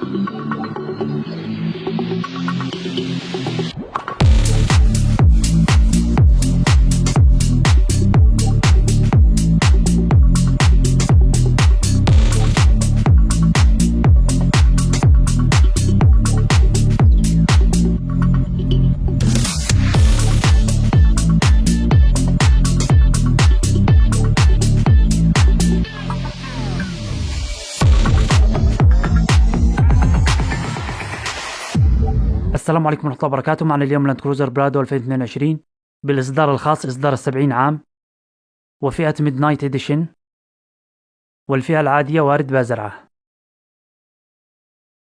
Thank you. السلام عليكم ورحمة الله وبركاته. معنا اليوم لاند كروزر برادو 2022 بالإصدار الخاص إصدار السبعين عام وفئة Midnight Edition والفئة العادية وارد بازرعة.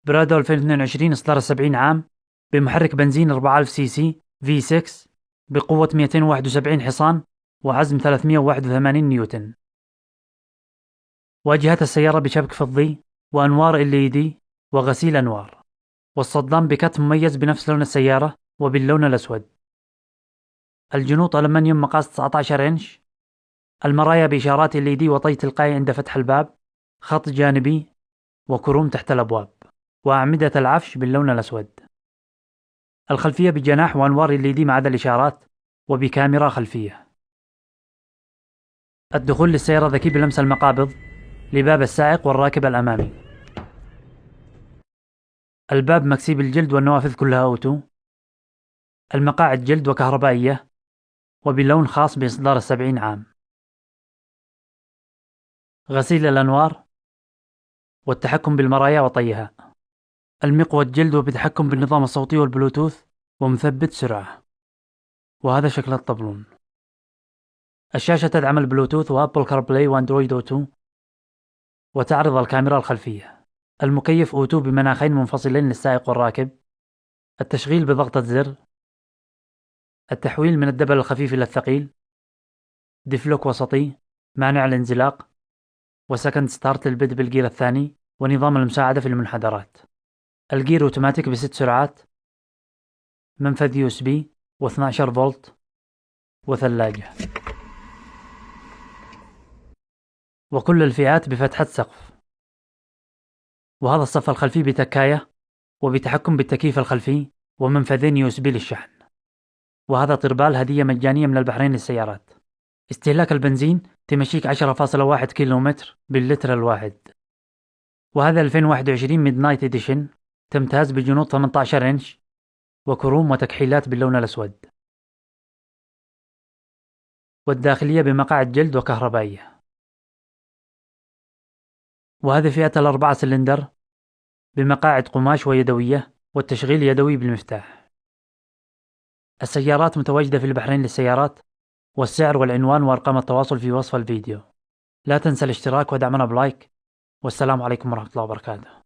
برادو 2022 إصدار السبعين عام بمحرك بنزين 4000 سي سي V6 بقوة 271 حصان وعزم 381 نيوتن. واجهة السيارة بشبك فضي وأنوار LED وغسيل أنوار. والصدام بكت مميز بنفس لون السيارة وباللون الأسود. الجنوط ألمنيوم مقاس 19 إنش. المرايا بإشارات LED وطي تلقائي عند فتح الباب. خط جانبي وكروم تحت الأبواب. وأعمدة العفش باللون الأسود. الخلفية بجناح وأنوار LED ما عدا الإشارات وبكاميرا خلفية. الدخول للسيارة ذكي بلمس المقابض لباب السائق والراكب الأمامي. الباب مكسي بالجلد والنوافذ كلها auto. المقاعد جلد وكهربائية وبلون خاص بإصدار السبعين عام. غسيل الأنوار والتحكم بالمرايا وطيها. المقود جلد وبتحكم بالنظام الصوتي والبلوتوث ومثبت سرعة. وهذا شكل الطبلون. الشاشة تدعم البلوتوث و Apple CarPlay و Android Auto. وتعرض الكاميرا الخلفية. المكيف auto بمناخين منفصلين للسائق والراكب. التشغيل بضغطة زر. التحويل من ال double الخفيف إلى الثقيل. diff lock وسطي. مانع الانزلاق. و second start للبدء بالجير الثاني. ونظام المساعدة في المنحدرات. الجير أوتوماتيك بست سرعات. منفذ USB. و12 فولت. وثلاجة. وكل الفئات بفتحة سقف. وهذا الصف الخلفي بتكاية وبتحكم بالتكييف الخلفي ومنفذين USB للشحن وهذا طربال هدية مجانية من البحرين للسيارات. استهلاك البنزين تمشيك 10.1 كيلومتر باللتر الواحد. وهذا 2021 Midnight Edition تمتاز بجنوط 18 إنش وكروم وتكحيلات باللون الأسود. والداخلية بمقاعد جلد وكهربائية. وهذه فئة الأربعة سلندر بمقاعد قماش ويدوية والتشغيل يدوي بالمفتاح. السيارات متواجدة في البحرين للسيارات والسعر والعنوان وأرقام التواصل في وصف الفيديو. لا تنسى الاشتراك ودعمنا بلايك والسلام عليكم ورحمة الله وبركاته.